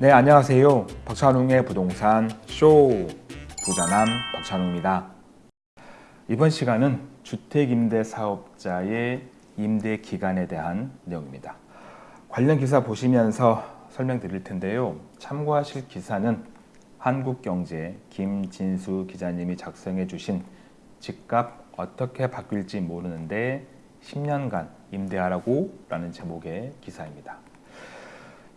네, 안녕하세요. 박찬웅의 부동산 쇼 부자남 박찬웅입니다. 이번 시간은 주택임대사업자의 임대 기간에 대한 내용입니다. 관련 기사 보시면서 설명드릴 텐데요. 참고하실 기사는 한국경제 김진수 기자님이 작성해 주신 집값 어떻게 바뀔지 모르는데 10년간 임대하라고 라는 제목의 기사입니다.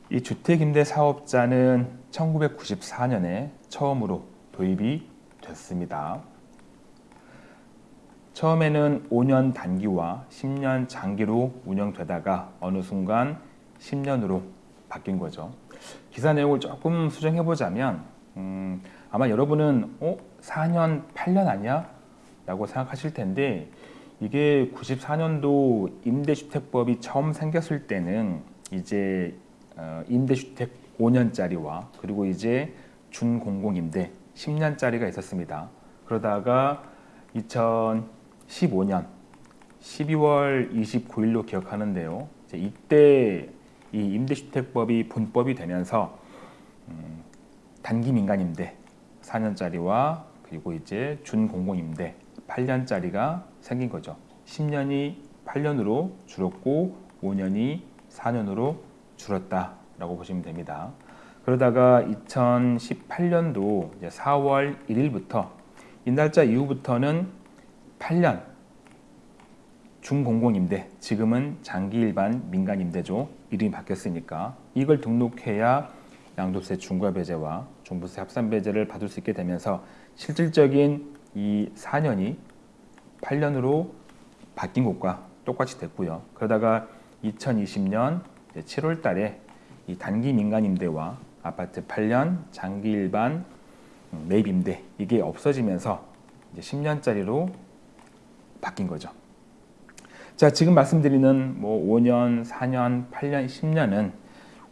이 주택임대 사업자는 1994년에 처음으로 도입이 됐습니다. 처음에는 5년 단기와 10년 장기로 운영되다가 어느 순간 10년으로 바뀐 거죠. 기사 내용을 조금 수정해 보자면 음, 아마 여러분은 어? 4년, 8년 아니야? 라고 생각하실 텐데 이게 94년도 임대주택법이 처음 생겼을 때는 이제 어, 임대주택 5년짜리와 그리고 이제 준공공임대 10년짜리가 있었습니다. 그러다가 2015년 12월 29일로 기억하는데요. 이때 이 임대주택법이 본법이 되면서 음, 단기 민간임대 4년짜리와 그리고 이제 준공공임대 8년짜리가 생긴 거죠. 10년이 8년으로 줄었고 5년이 4년으로 줄었다라고 보시면 됩니다. 그러다가 2018년도 4월 1일부터 이 날짜 이후부터는 8년 중공공임대, 지금은 장기일반 민간임대죠. 이름이 바뀌었으니까 이걸 등록해야 양도세 중과배제와 종부세 합산배제를 받을 수 있게 되면서 실질적인 이 4년이 8년으로 바뀐 것과 똑같이 됐고요. 그러다가 2020년 7월 달에 이 단기 민간 임대와 아파트 8년 장기 일반 매입 임대 이게 없어지면서 이제 10년짜리로 바뀐 거죠. 자, 지금 말씀드리는 뭐 5년, 4년, 8년, 10년은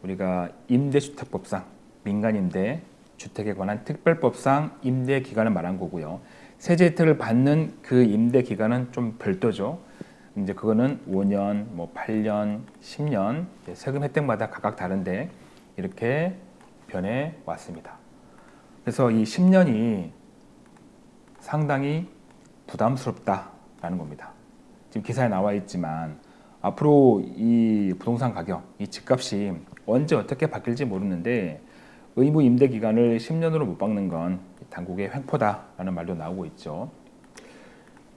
우리가 임대주택법상 민간임대 주택에 관한 특별법상 임대 기간을 말한 거고요. 세제 혜택을 받는 그 임대 기간은 좀 별도죠. 이제 그거는 5년, 뭐 8년, 10년 세금 혜택마다 각각 다른데 이렇게 변해 왔습니다. 그래서 이 10년이 상당히 부담스럽다라는 겁니다. 지금 기사에 나와 있지만 앞으로 이 부동산 가격, 이 집값이 언제 어떻게 바뀔지 모르는데 의무 임대 기간을 10년으로 못 박는 건 당국의 횡포다라는 말도 나오고 있죠.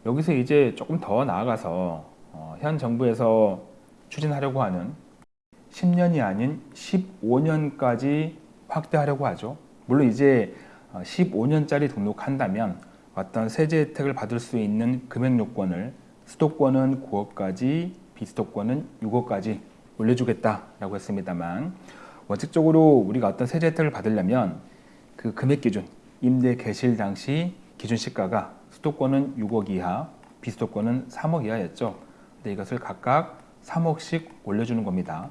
여기서 이제 조금 더 나아가서 어, 현 정부에서 추진하려고 하는 10년이 아닌 15년까지 확대하려고 하죠. 물론 이제 15년짜리 어, 등록한다면 어떤 세제 혜택을 받을 수 있는 금액 요건을 수도권은 9억까지, 비수도권은 6억까지 올려주겠다라고 했습니다만 원칙적으로 우리가 어떤 세제 혜택을 받으려면 그 금액 기준, 임대 개실 당시 기준 시가가 수도권은 6억 이하, 비수도권은 3억 이하였죠. 근데 이것을 각각 3억씩 올려주는 겁니다.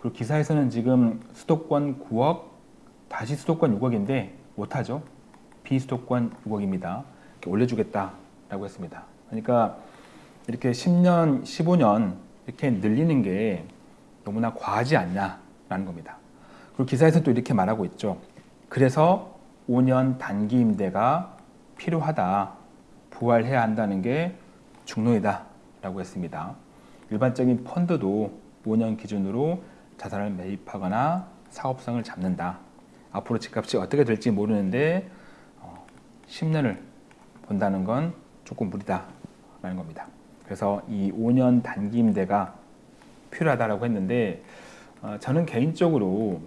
그리고 기사에서는 지금 수도권 9억, 다시 수도권 6억인데 못하죠. 비수도권 6억입니다. 이렇게 올려주겠다라고 했습니다. 그러니까 이렇게 10년, 15년 이렇게 늘리는 게 너무나 과하지 않냐라는 겁니다. 그리고 기사에서 또 이렇게 말하고 있죠. 그래서 5년 단기 임대가 필요하다. 부활해야 한다는 게 중론이다. 라고 했습니다. 일반적인 펀드도 5년 기준으로 자산을 매입하거나 사업성을 잡는다. 앞으로 집값이 어떻게 될지 모르는데 10년을 어, 본다는 건 조금 무리다. 라는 겁니다. 그래서 이 5년 단기 임대가 필요하다고 했는데 어, 저는 개인적으로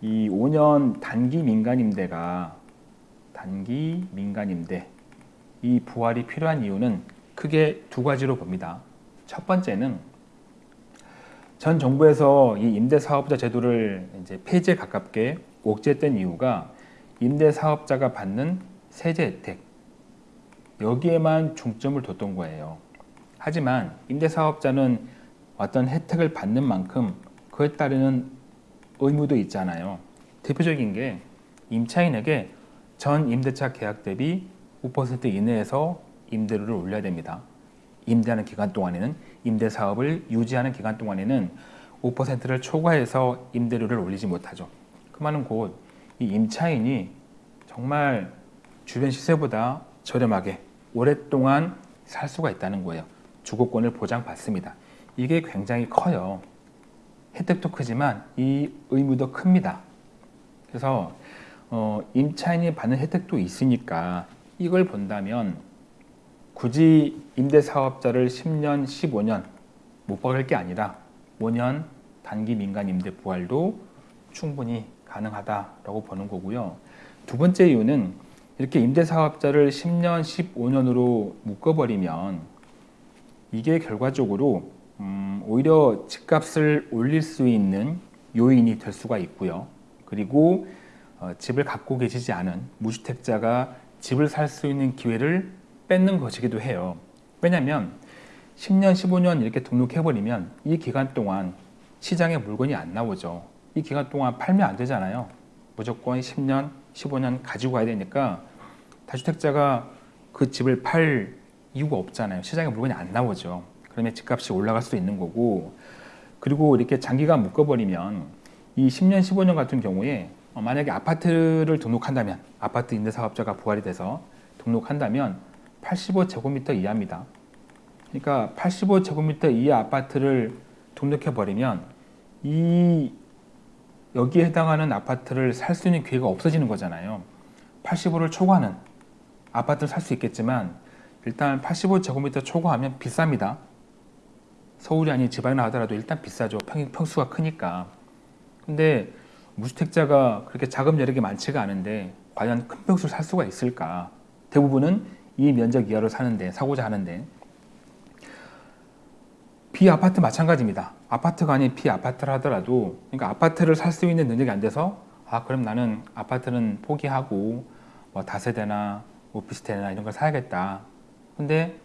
이 5년 단기 민간 임대가 단기 민간 임대 이 부활이 필요한 이유는 크게 두 가지로 봅니다. 첫 번째는 전 정부에서 이 임대사업자 제도를 이제 폐지에 가깝게 옥죄했던 이유가 임대사업자가 받는 세제 혜택 여기에만 중점을 뒀던 거예요. 하지만 임대사업자는 어떤 혜택을 받는 만큼 그에 따르는 의무도 있잖아요. 대표적인 게 임차인에게 전 임대차 계약 대비 5% 이내에서 임대료를 올려야 됩니다. 임대하는 기간 동안에는 임대 사업을 유지하는 기간 동안에는 5%를 초과해서 임대료를 올리지 못하죠. 그 말은 곧 이 임차인이 정말 주변 시세보다 저렴하게 오랫동안 살 수가 있다는 거예요. 주거권을 보장받습니다. 이게 굉장히 커요. 혜택도 크지만 이 의무도 큽니다. 그래서 어, 임차인이 받는 혜택도 있으니까 이걸 본다면 굳이 임대사업자를 10년, 15년 못 박을 게 아니라 5년 단기 민간 임대 부활도 충분히 가능하다라고 보는 거고요. 두 번째 이유는 이렇게 임대사업자를 10년, 15년으로 묶어버리면 이게 결과적으로 음, 오히려 집값을 올릴 수 있는 요인이 될 수가 있고요. 그리고 어, 집을 갖고 계시지 않은 무주택자가 집을 살 수 있는 기회를 뺏는 것이기도 해요. 왜냐하면 10년, 15년 이렇게 등록해버리면 이 기간 동안 시장에 물건이 안 나오죠. 이 기간 동안 팔면 안 되잖아요. 무조건 10년, 15년 가지고 가야 되니까 다주택자가 그 집을 팔 이유가 없잖아요. 시장에 물건이 안 나오죠. 그러면 집값이 올라갈 수 있는 거고 그리고 이렇게 장기간 묶어버리면 이 10년, 15년 같은 경우에 어, 만약에 아파트를 등록한다면 아파트 임대사업자가 부활이 돼서 등록한다면 85제곱미터 이하입니다. 그러니까 85제곱미터 이하 아파트를 등록해 버리면 이 여기에 해당하는 아파트를 살 수 있는 기회가 없어지는 거잖아요. 85를 초과하는 아파트를 살 수 있겠지만 일단 85제곱미터 초과하면 비쌉니다. 서울이 아닌 지방이나 하더라도 일단 비싸죠. 평, 평수가 크니까. 근데 무주택자가 그렇게 자금 여력이 많지가 않은데 과연 큰 평수를 살 수가 있을까? 대부분은 이 면적 이하로 사는데 사고자 하는데 비아파트 마찬가지입니다. 아파트가 아닌 비아파트를 하더라도 그러니까 아파트를 살 수 있는 능력이 안 돼서 아 그럼 나는 아파트는 포기하고 뭐 다세대나 오피스텔이나 이런 걸 사야겠다. 근데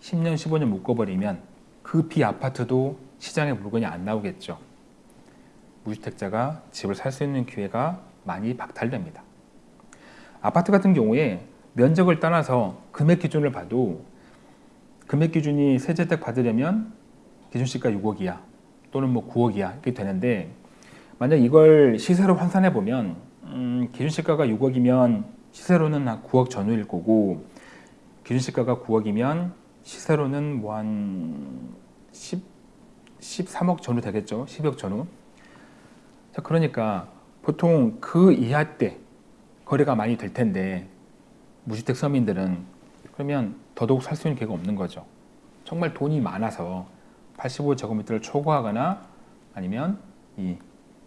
10년 15년 묶어버리면 그 비아파트도 시장에 물건이 안 나오겠죠. 무주택자가 집을 살 수 있는 기회가 많이 박탈됩니다. 아파트 같은 경우에 면적을 떠나서 금액 기준을 봐도 금액 기준이 세제택 받으려면 기준시가 6억이야 또는 뭐 9억이야 이렇게 되는데 만약 이걸 시세로 환산해 보면 음, 기준시가가 6억이면 시세로는 한 9억 전후일 거고 기준시가가 9억이면 시세로는 뭐 한 10, 13억 전후 되겠죠 10억 전후 자 그러니까 보통 그 이하 때 거래가 많이 될 텐데 무주택 서민들은 그러면 더더욱 살 수 있는 기회가 없는 거죠. 정말 돈이 많아서 85제곱미터를 초과하거나 아니면 이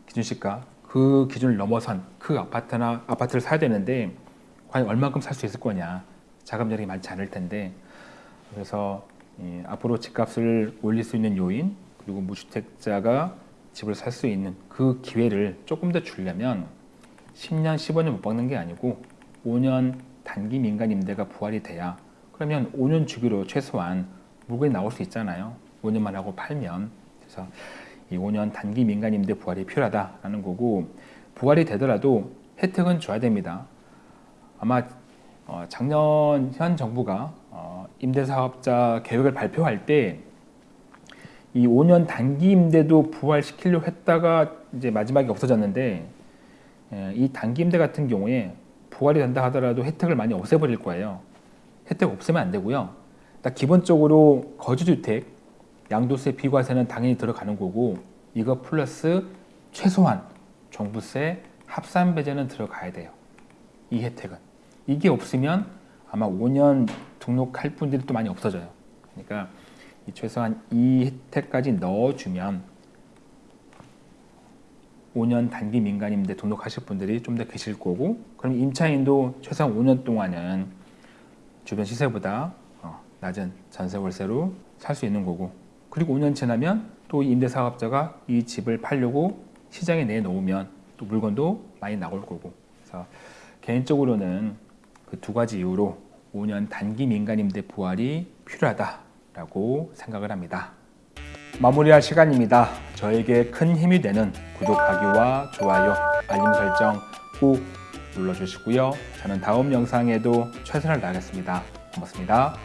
기준시가 그 기준을 넘어선 그 아파트나 아파트를 사야 되는데 과연 얼마큼 살 수 있을 거냐 자금 여력이 많지 않을 텐데 그래서 이 앞으로 집값을 올릴 수 있는 요인 그리고 무주택자가 집을 살 수 있는 그 기회를 조금 더 주려면 10년 15년 못 박는 게 아니고 5년 단기 민간 임대가 부활이 돼야 그러면 5년 주기로 최소한 물건이 나올 수 있잖아요. 5년만 하고 팔면 그래서 이 5년 단기 민간 임대 부활이 필요하다라는 거고 부활이 되더라도 혜택은 줘야 됩니다. 아마 어, 작년 현 정부가 어, 임대사업자 계획을 발표할 때 이 5년 단기 임대도 부활시키려고 했다가 이제 마지막에 없어졌는데 예, 이 단기 임대 같은 경우에 부활이 된다 하더라도 혜택을 많이 없애버릴 거예요. 혜택 없애면 안 되고요. 딱 기본적으로 거주주택 양도세 비과세는 당연히 들어가는 거고 이거 플러스 최소한 종부세 합산 배제는 들어가야 돼요. 이 혜택은 이게 없으면 아마 5년 등록할 분들이 또 많이 없어져요. 그러니까 이 최소한 이 혜택까지 넣어주면 5년 단기 민간임대 등록하실 분들이 좀 더 계실 거고 그럼 임차인도 최소한 5년 동안은 주변 시세보다 어, 낮은 전세 월세로 살 수 있는 거고 그리고 5년 지나면 또 임대사업자가 이 집을 팔려고 시장에 내놓으면 또 물건도 많이 나올 거고. 그래서 개인적으로는 그 두 가지 이유로 5년 단기 민간임대 부활이 필요하다 라고 생각을 합니다. 마무리할 시간입니다. 저에게 큰 힘이 되는 구독하기와 좋아요, 알림 설정 꼭 눌러주시고요. 저는 다음 영상에도 최선을 다하겠습니다. 고맙습니다.